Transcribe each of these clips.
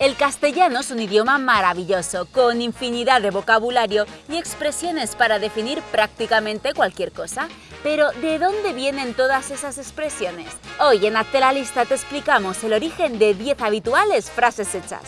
El castellano es un idioma maravilloso, con infinidad de vocabulario y expresiones para definir prácticamente cualquier cosa. Pero, ¿de dónde vienen todas esas expresiones? Hoy en Hazte la Lista te explicamos el origen de 10 habituales frases hechas.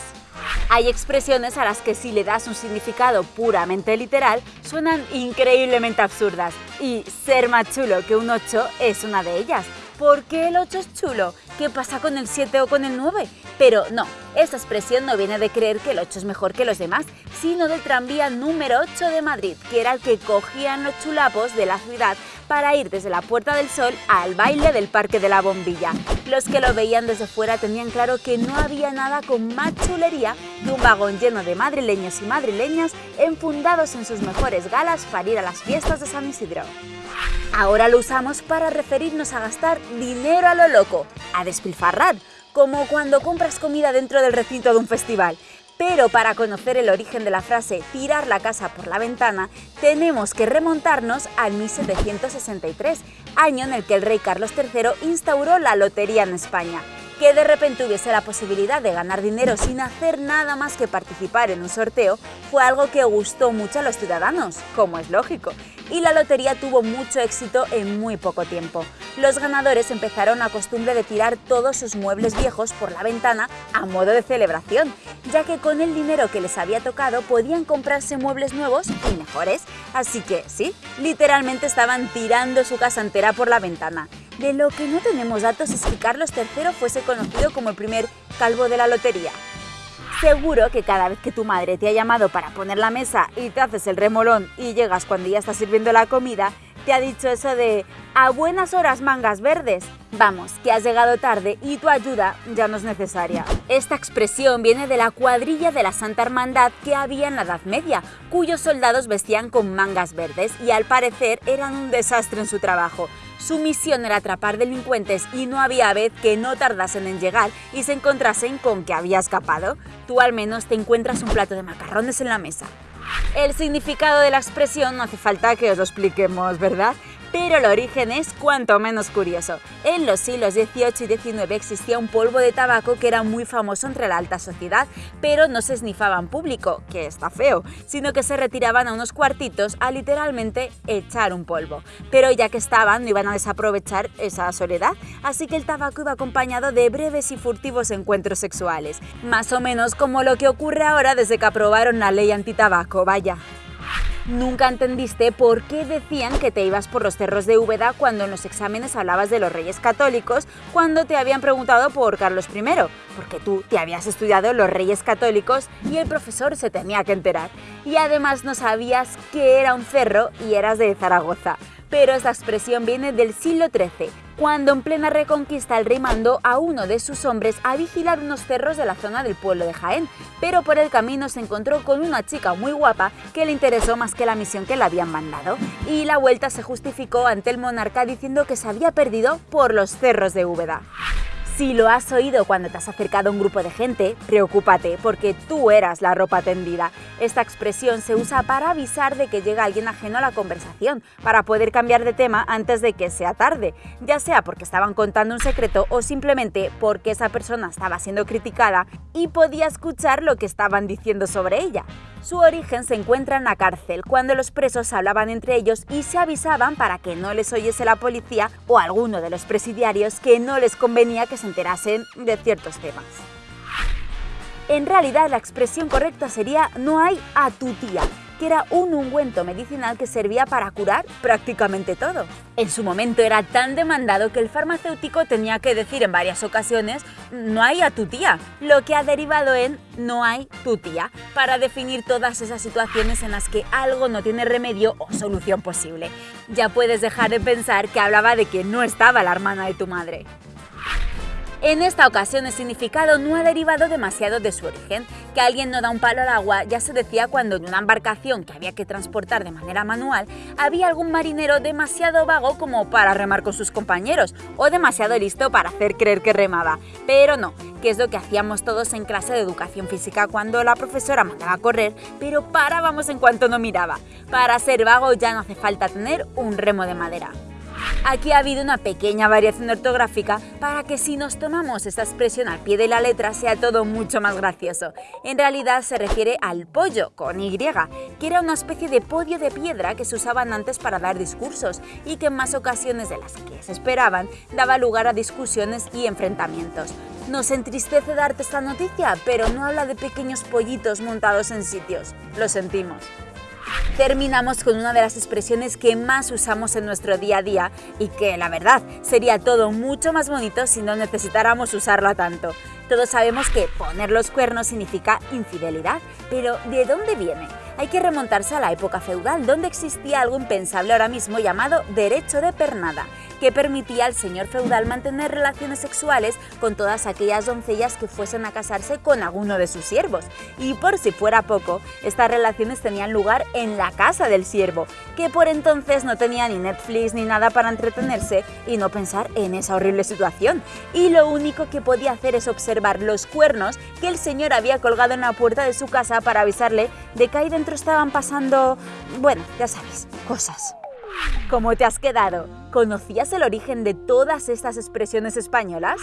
Hay expresiones a las que si le das un significado puramente literal, suenan increíblemente absurdas, y ser más chulo que un 8 es una de ellas. ¿Por qué el 8 es chulo? ¿Qué pasa con el 7 o con el 9? Pero no, esta expresión no viene de creer que el 8 es mejor que los demás, sino del tranvía número 8 de Madrid, que era el que cogían los chulapos de la ciudad para ir desde la Puerta del Sol al baile del Parque de la Bombilla. Los que lo veían desde fuera tenían claro que no había nada con más chulería que un vagón lleno de madrileños y madrileñas enfundados en sus mejores galas para ir a las fiestas de San Isidro. Ahora lo usamos para referirnos a gastar dinero a lo loco, a despilfarrar, como cuando compras comida dentro del recinto de un festival. Pero para conocer el origen de la frase tirar la casa por la ventana, tenemos que remontarnos al 1763, año en el que el rey Carlos III instauró la lotería en España. Que de repente hubiese la posibilidad de ganar dinero sin hacer nada más que participar en un sorteo fue algo que gustó mucho a los ciudadanos, como es lógico, y la lotería tuvo mucho éxito en muy poco tiempo. Los ganadores empezaron a costumbre de tirar todos sus muebles viejos por la ventana a modo de celebración, ya que con el dinero que les había tocado podían comprarse muebles nuevos y mejores, así que sí, literalmente estaban tirando su casa entera por la ventana. De lo que no tenemos datos es que Carlos III fuese conocido como el primer calvo de la lotería. Seguro que cada vez que tu madre te ha llamado para poner la mesa y te haces el remolón y llegas cuando ya está sirviendo la comida, te ha dicho eso de a buenas horas mangas verdes. Vamos, que has llegado tarde y tu ayuda ya no es necesaria. Esta expresión viene de la cuadrilla de la Santa Hermandad que había en la Edad Media, cuyos soldados vestían con mangas verdes y al parecer eran un desastre en su trabajo. Su misión era atrapar delincuentes y no había vez que no tardasen en llegar y se encontrasen con que había escapado. Tú al menos te encuentras un plato de macarrones en la mesa. El significado de la expresión no hace falta que os lo expliquemos, ¿verdad? Pero el origen es cuanto menos curioso. En los siglos XVIII y XIX existía un polvo de tabaco que era muy famoso entre la alta sociedad, pero no se esnifaba en público, que está feo, sino que se retiraban a unos cuartitos a literalmente echar un polvo. Pero ya que estaban, no iban a desaprovechar esa soledad, así que el tabaco iba acompañado de breves y furtivos encuentros sexuales, más o menos como lo que ocurre ahora desde que aprobaron la ley antitabaco, vaya. Nunca entendiste por qué decían que te ibas por los cerros de Úbeda cuando en los exámenes hablabas de los reyes católicos cuando te habían preguntado por Carlos I, porque tú te habías estudiado los reyes católicos y el profesor se tenía que enterar. Y además no sabías que era un cerro y eras de Zaragoza pero esta expresión viene del siglo XIII, cuando en plena reconquista el rey mandó a uno de sus hombres a vigilar unos cerros de la zona del pueblo de Jaén, pero por el camino se encontró con una chica muy guapa que le interesó más que la misión que le habían mandado, y la vuelta se justificó ante el monarca diciendo que se había perdido por los cerros de Úbeda. Si lo has oído cuando te has acercado a un grupo de gente, preocúpate porque tú eras la ropa tendida. Esta expresión se usa para avisar de que llega alguien ajeno a la conversación, para poder cambiar de tema antes de que sea tarde, ya sea porque estaban contando un secreto o simplemente porque esa persona estaba siendo criticada y podía escuchar lo que estaban diciendo sobre ella. Su origen se encuentra en la cárcel, cuando los presos hablaban entre ellos y se avisaban para que no les oyese la policía o alguno de los presidiarios que no les convenía que se enterasen de ciertos temas. En realidad la expresión correcta sería no hay a tu tía, era un ungüento medicinal que servía para curar prácticamente todo. En su momento era tan demandado que el farmacéutico tenía que decir en varias ocasiones no hay a tu tía, lo que ha derivado en no hay tu tía, para definir todas esas situaciones en las que algo no tiene remedio o solución posible. Ya puedes dejar de pensar que hablaba de que no estaba la hermana de tu madre. En esta ocasión el significado no ha derivado demasiado de su origen, que alguien no da un palo al agua ya se decía cuando en una embarcación que había que transportar de manera manual había algún marinero demasiado vago como para remar con sus compañeros o demasiado listo para hacer creer que remaba. Pero no, que es lo que hacíamos todos en clase de educación física cuando la profesora mandaba a correr, pero parábamos en cuanto no miraba. Para ser vago ya no hace falta tener un remo de madera. Aquí ha habido una pequeña variación ortográfica para que si nos tomamos esta expresión al pie de la letra sea todo mucho más gracioso. En realidad se refiere al pollo, con Y, que era una especie de podio de piedra que se usaban antes para dar discursos y que en más ocasiones de las que se esperaban daba lugar a discusiones y enfrentamientos. Nos entristece darte esta noticia, pero no habla de pequeños pollitos montados en sitios. Lo sentimos. Terminamos con una de las expresiones que más usamos en nuestro día a día y que, la verdad, sería todo mucho más bonito si no necesitáramos usarla tanto. Todos sabemos que poner los cuernos significa infidelidad, pero ¿de dónde viene? Hay que remontarse a la época feudal, donde existía algo impensable ahora mismo llamado derecho de pernada, que permitía al señor feudal mantener relaciones sexuales con todas aquellas doncellas que fuesen a casarse con alguno de sus siervos. Y por si fuera poco, estas relaciones tenían lugar en la casa del siervo, que por entonces no tenía ni Netflix ni nada para entretenerse y no pensar en esa horrible situación. Y lo único que podía hacer es observar los cuernos que el señor había colgado en la puerta de su casa para avisarle de que ahí dentro estaban pasando, bueno, ya sabes, cosas. ¿Cómo te has quedado? ¿Conocías el origen de todas estas expresiones españolas?